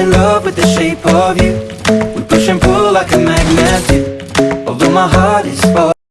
in love with the shape of you. We push and pull like a magnet. Do Although my heart is falling